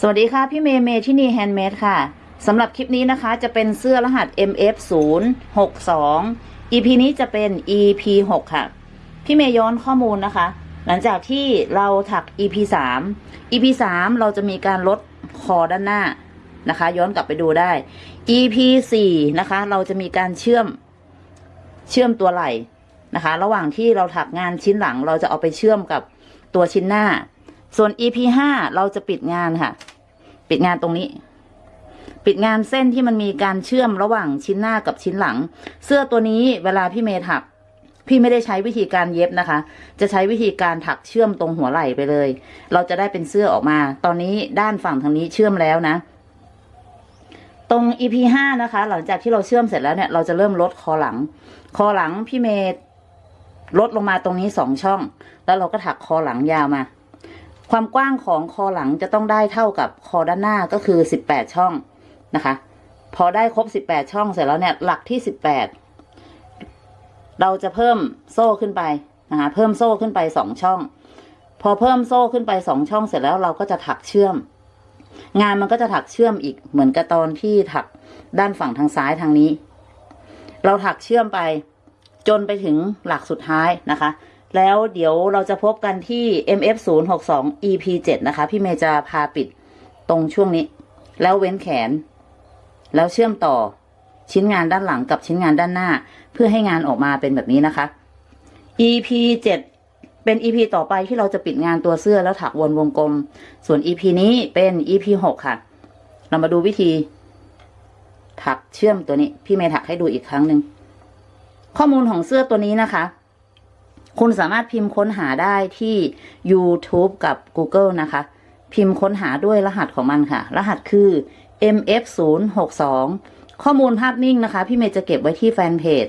สวัสดีค่ะ พี่เมย์เมย์ที่นี่แฮนด์เมดค่ะสำหรับคลิปนี้นะคะจะเป็นเสื้อรหัส MF 0 6 2 EP นี้จะเป็น EP 6ค่ะ พี่เมย์ย้อนข้อมูลนะคะ หลังจากที่เราถัก EP 3 EP 3 เราจะมีการลดคอด้านหน้านะคะ ย้อนกลับไปดูได้ EP 4 นะคะ เราจะมีการเชื่อมเชื่อมตัวไหล่นะคะ ระหว่างที่เราถักงานชิ้นหลัง เราจะเอาไปเชื่อมกับตัวชิ้นหน้า ส่วน EP 5 เราจะปิดงานค่ะ ปิดงานตรงนี้ ปิดงานเส้นที่มันมีการเชื่อมระหว่างชิ้นหน้ากับชิ้นหลัง เสื้อตัวนี้เวลาพี่เมย์ถัก พี่ไม่ได้ใช้วิธีการเย็บนะคะ จะใช้วิธีการถักเชื่อมตรงหัวไหล่ไปเลย เราจะได้เป็นเสื้อออกมา ตอนนี้ด้านฝั่งทางนี้เชื่อมแล้วนะ ตรง EP ห้านะคะ หลังจากที่เราเชื่อมเสร็จแล้วเนี่ย เราจะเริ่มลดคอหลัง คอหลังพี่เมย์ลดลงมาตรงนี้สองช่อง แล้วเราก็ถักคอหลังยาวมา ความกว้างของคอหลังจะต้องได้เท่ากับคอด้านหน้าก็คือสิบแปดช่องนะคะ พอได้ครบสิบแปดช่องเสร็จแล้วเนี่ยหลักที่สิบแปดเราจะเพิ่มโซ่ขึ้นไปนะคะเพิ่มโซ่ขึ้นไปสองช่อง พอเพิ่มโซ่ขึ้นไปสองช่องเสร็จแล้วเราก็จะถักเชื่อม งานมันก็จะถักเชื่อมอีกเหมือนกับตอนที่ถักด้านฝั่งทางซ้ายทางนี้ เราถักเชื่อมไปจนไปถึงหลักสุดท้ายนะคะ แล้วเดี๋ยวเราจะพบกันที่ MF 0 6 2 EP 7นะคะ พี่เมย์จะพาปิดตรงช่วงนี้ แล้วเว้นแขน แล้วเชื่อมต่อชิ้นงานด้านหลังกับชิ้นงานด้านหน้า เพื่อให้งานออกมาเป็นแบบนี้นะคะ EP 7เป็น EP ต่อไปที่เราจะปิดงานตัวเสื้อแล้วถักวนวงกลม ส่วน EP นี้เป็น EP 6ค่ะ เรามาดูวิธี ถักเชื่อมตัวนี้ พี่เมย์ถักให้ดูอีกครั้งหนึ่งข้อมูลของเสื้อตัวนี้นะคะ คุณสามารถพิมพ์ค้นหาได้ที่ YouTube กับ Google นะคะ พิมพ์ค้นหาด้วยรหัสของมันค่ะ รหัสคือ MF062 ข้อมูลภาพนิ่งนะคะ พี่เมย์จะเก็บไว้ที่แฟนเพจ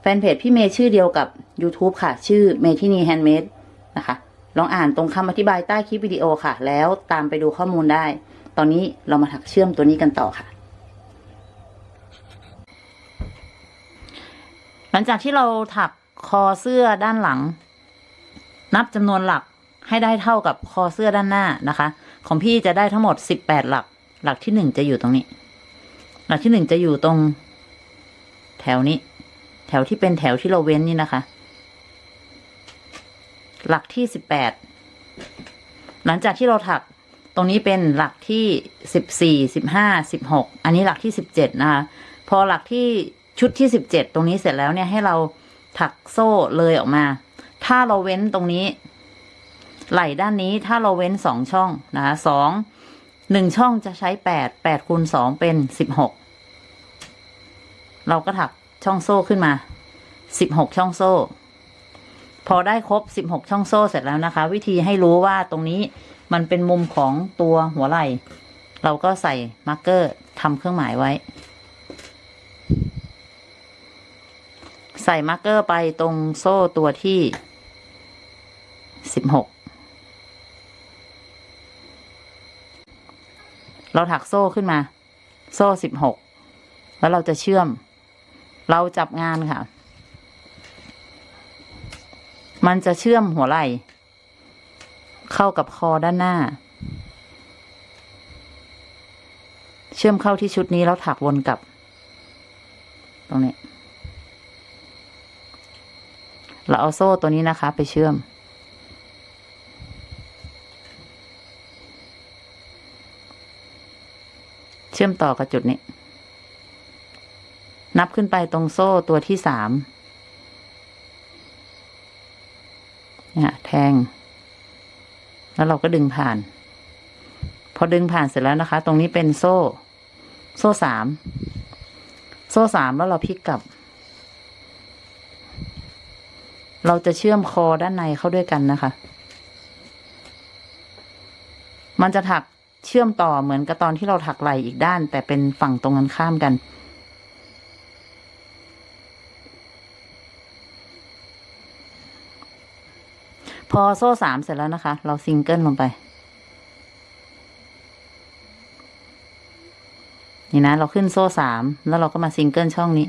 แฟนเพจพี่เมย์ชื่อเดียวกับ YouTube ค่ะ ชื่อเมทินีแฮนด์เมดนะคะ ลองอ่านตรงคำอธิบายใต้คลิปวิดีโอค่ะ แล้วตามไปดูข้อมูลได้ ตอนนี้เรามาถักเชื่อมตัวนี้กันต่อค่ะ หลังจากที่เราถัก คอเสื้อด้านหลัง นับจำนวนหลักให้ได้เท่ากับคอเสื้อด้านหน้านะคะ ของพี่จะได้ทั้งหมดสิบแปดหลัก หลักที่หนึ่งจะอยู่ตรงนี้ หลักที่หนึ่งจะอยู่ตรง แถวนี้ แถวที่เป็นแถวที่เราเว้นนี่นะคะ หลักที่สิบแปดหลังจากที่เราถักตรงนี้เป็นหลักที่สิบสี่สิบห้าสิบหกอันนี้หลักที่สิบเจ็ดนะคะ พอหลักที่ชุดที่สิบเจ็ดตรงนี้เสร็จแล้วเนี่ยให้เรา ถักโซ่เลยออกมา ถ้าเราเว้นตรงนี้ ไหล่ด้านนี้ถ้าเราเว้นสองช่องนะคะสองหนึ่งช่องจะใช้แปดแปดคูณสองเป็นสิบหกเราก็ถักช่องโซ่ขึ้นมาสิบหกช่องโซ่ พอได้ครบสิบหกช่องโซ่เสร็จแล้วนะคะ วิธีให้รู้ว่าตรงนี้มันเป็นมุมของตัวหัวไหล่ เราก็ใส่ marker ทำเครื่องหมายไว้ ใส่ marker ไปตรงโซ่ตัวที่สิบหกเราถักโซ่ขึ้นมา โซ่สิบหกแล้วเราจะเชื่อม เราจับงานค่ะ มันจะเชื่อมหัวไหล่เข้ากับคอด้านหน้า เชื่อมเข้าที่ชุดนี้แล้วถักวนกลับ ตรงนี้ เราเอาโซ่ตัวนี้นะคะ ไปเชื่อม เชื่อมต่อกับจุดนี้ นับขึ้นไปตรงโซ่ตัวที่สามเนี่ยแทง แล้วเราก็ดึงผ่าน พอดึงผ่านเสร็จแล้วนะคะ ตรงนี้เป็นโซ่ โซ่สาม โซ่สามแล้วเราพลิกกลับ เราจะเชื่อมคอด้านในเข้าด้วยกันนะคะ มันจะถักเชื่อมต่อเหมือนกับตอนที่เราถักไหล่อีกด้าน แต่เป็นฝั่งตรงกันข้ามกัน พอโซ่สามเสร็จแล้วนะคะ เราซิงเกิลลงไป นี่นะ เราขึ้นโซ่สามแล้วเราก็มาซิงเกิลช่องนี้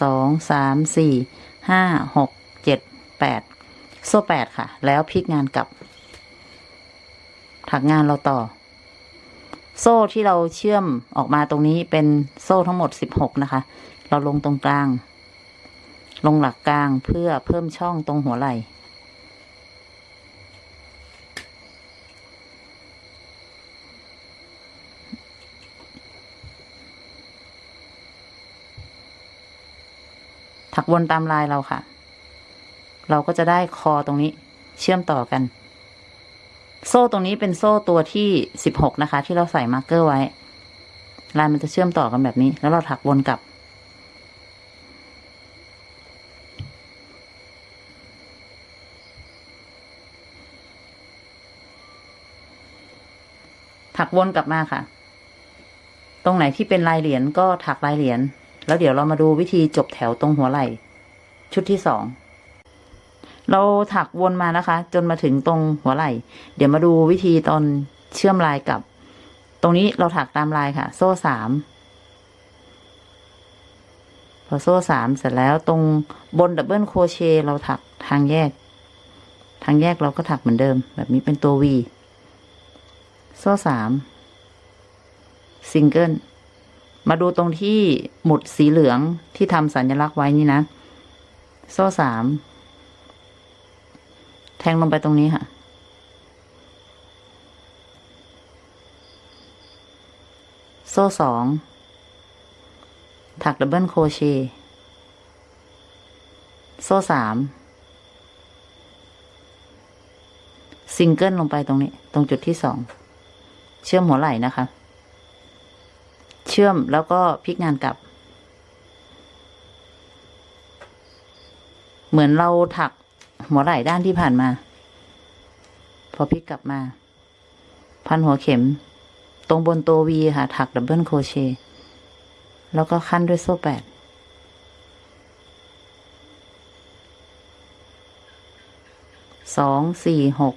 สองสามสี่ ห้าหกเจ็ดแปดโซ่แปดค่ะ แล้วพลิกงานกลับ ถักงานเราต่อ โซ่ที่เราเชื่อมออกมาตรงนี้เป็นโซ่ทั้งหมดสิบหกนะคะ เราลงตรงกลาง ลงหลักกลางเพื่อเพิ่มช่องตรงหัวไหล่ ถักวนตามลายเราค่ะ เราก็จะได้คอตรงนี้เชื่อมต่อกัน โซ่ตรงนี้เป็นโซ่ตัวที่สิบหกนะคะ ที่เราใส่ marker ไว้ ลายมันจะเชื่อมต่อกันแบบนี้ แล้วเราถักวนกลับ ถักวนกลับมาค่ะ ตรงไหนที่เป็นลายเหรียญก็ถักลายเหรียญ แล้วเดี๋ยวเรามาดูวิธีจบแถวตรงหัวไหล่ชุดที่สองเราถักวนมานะคะ จนมาถึงตรงหัวไหล่ เดี๋ยวมาดูวิธีตอนเชื่อมลายกับ ตรงนี้เราถักตามลายค่ะ โซ่สามพอโซ่สามเสร็จแล้วตรงบน double crochet เราถักทางแยก ทางแยกเราก็ถักเหมือนเดิม แบบนี้เป็นตัว Vโซ่สามซิงเกิล มาดูตรงที่หมุดสีเหลืองที่ทำสัญลักษณ์ไว้นี่นะ โซ่สาม แทงลงไปตรงนี้ค่ะ โซ่สอง ถัก double crochet โซ่สาม ซิงเกิลลงไปตรงนี้ ตรงจุดที่สอง เชื่อมหัวไหล่นะคะ เชื่อมแล้วก็พลิกงานกลับ เหมือนเราถักหัวไหล่ด้านที่ผ่านมา พอพลิกกลับมา พันหัวเข็ม ตรงบนตัว V ค่ะ ถัก double crochet แล้วก็คั่นด้วยโซ่แปดสองสี่หก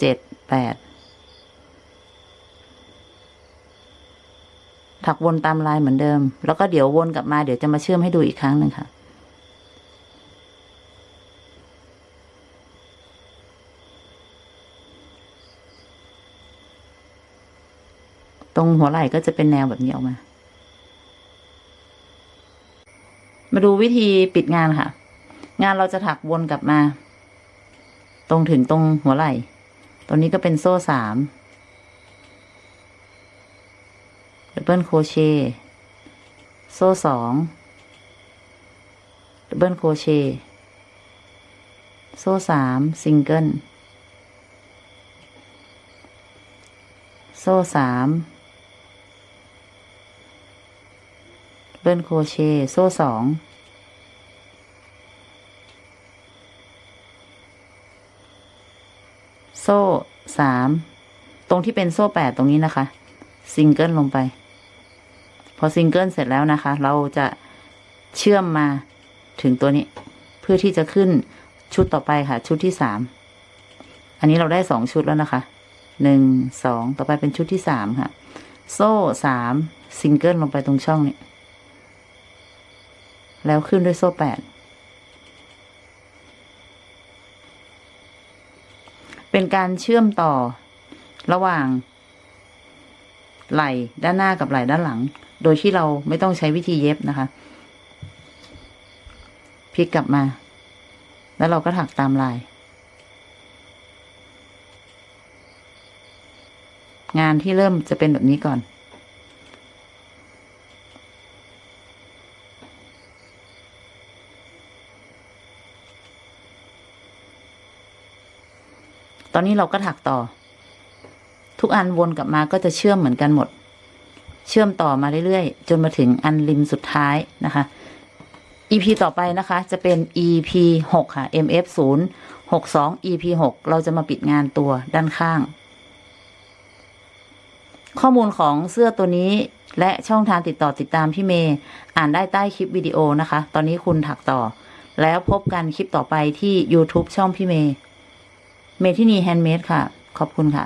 เจ็ดแปด ถักวนตามลายเหมือนเดิม แล้วก็เดี๋ยววนกลับมาเดี๋ยวจะมาเชื่อมให้ดูอีกครั้งหนึ่งค่ะตรงหัวไหล่ก็จะเป็นแนวแบบนี้ออกมา มาดูวิธีปิดงานค่ะ งานเราจะถักวนกลับมา ตรงถึงตรงหัวไหล่ตรงนี้ก็เป็นโซ่สาม double crochet โซ่สอง double crochet โซ่สามซิงเกิลโซ่สามdouble crochet โซ่สองโซ่สามตรงที่เป็นโซ่แปดตรงนี้นะคะ ซิงเกิลลงไป พอซิงเกิลเสร็จแล้วนะคะ เราจะเชื่อมมาถึงตัวนี้ เพื่อที่จะขึ้นชุดต่อไปค่ะ ชุดที่สามอันนี้เราได้สองชุดแล้วนะคะหนึ่งสองต่อไปเป็นชุดที่สามค่ะ โซ่สามซิงเกิลลงไปตรงช่องนี้แล้วขึ้นด้วยโซ่แปดเป็นการเชื่อมต่อระหว่าง ไหล่ด้านหน้ากับไหล่ด้านหลัง โดยที่เราไม่ต้องใช้วิธีเย็บนะคะพลิกกลับมา แล้วเราก็ถักตามลาย งานที่เริ่มจะเป็นแบบนี้ก่อน ตอนนี้เราก็ถักต่อ ทุกอันวนกลับมาก็จะเชื่อมเหมือนกันหมด เชื่อมต่อมาเรื่อยๆ จนมาถึงอันริมสุดท้ายนะคะ EP ต่อไปนะคะจะเป็น EP หกค่ะ MF ศูนย์หกสอง EP หกเราจะมาปิดงานตัวด้านข้าง ข้อมูลของเสื้อตัวนี้และช่องทางติดต่อติดตามพี่เมย์อ่านได้ใต้คลิปวิดีโอนะคะ ตอนนี้คุณถักต่อ แล้วพบกันคลิปต่อไปที่ YouTube ช่องพี่เมย์เมทินีแฮนด์เมดค่ะ ขอบคุณค่ะ